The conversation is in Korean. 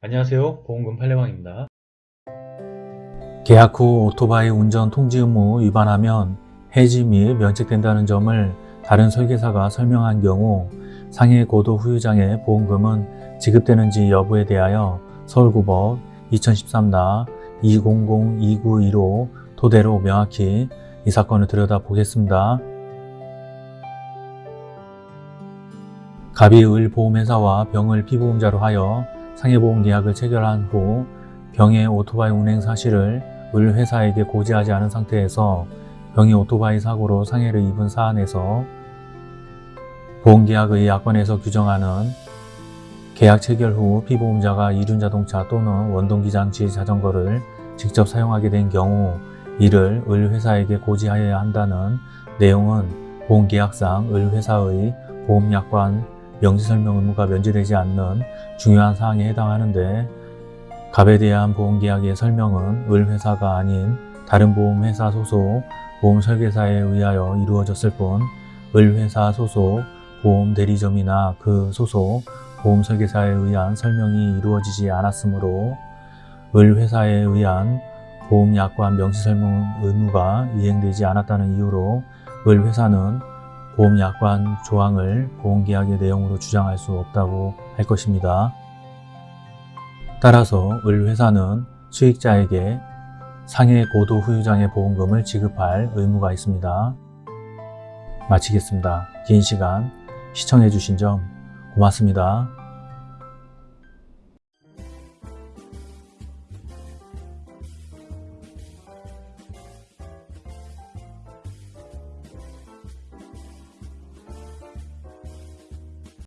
안녕하세요 보험금 팔례방입니다 계약 후 오토바이 운전 통지 의무 위반하면 해지 및 면책된다는 점을 다른 설계사가 설명한 경우 상해 고도 후유장의 보험금은 지급되는지 여부에 대하여 서울고법 2013나 2002915 토대로 명확히 이 사건을 들여다보겠습니다. 갑이 을 보험회사와 병을 피보험자로 하여 상해보험 계약을 체결한 후 병의 오토바이 운행 사실을 을 회사에게 고지하지 않은 상태에서 병이 오토바이 사고로 상해를 입은 사안에서 보험계약의 약관에서 규정하는 계약 체결 후 피보험자가 이륜자동차 또는 원동기장치 자전거를 직접 사용하게 된 경우 이를 을 회사에게 고지하여야 한다는 내용은 보험계약상 을 회사의 보험약관 명시설명 의무가 면제되지 않는 중요한 사항에 해당하는데 갑에 대한 보험계약의 설명은 을 회사가 아닌 다른 보험회사 소속 보험설계사에 의하여 이루어졌을 뿐 을 회사 소속 보험대리점이나 그 소속 보험설계사에 의한 설명이 이루어지지 않았으므로 을 회사에 의한 보험약관 명시설명 의무가 이행되지 않았다는 이유로 을 회사는 보험약관 조항을 보험계약의 내용으로 주장할 수 없다고 할 것입니다. 따라서 을 회사는 수익자에게 상해 고도 후유장의 보험금을 지급할 의무가 있습니다. 마치겠습니다. 긴 시간 시청해 주신 점 고맙습니다.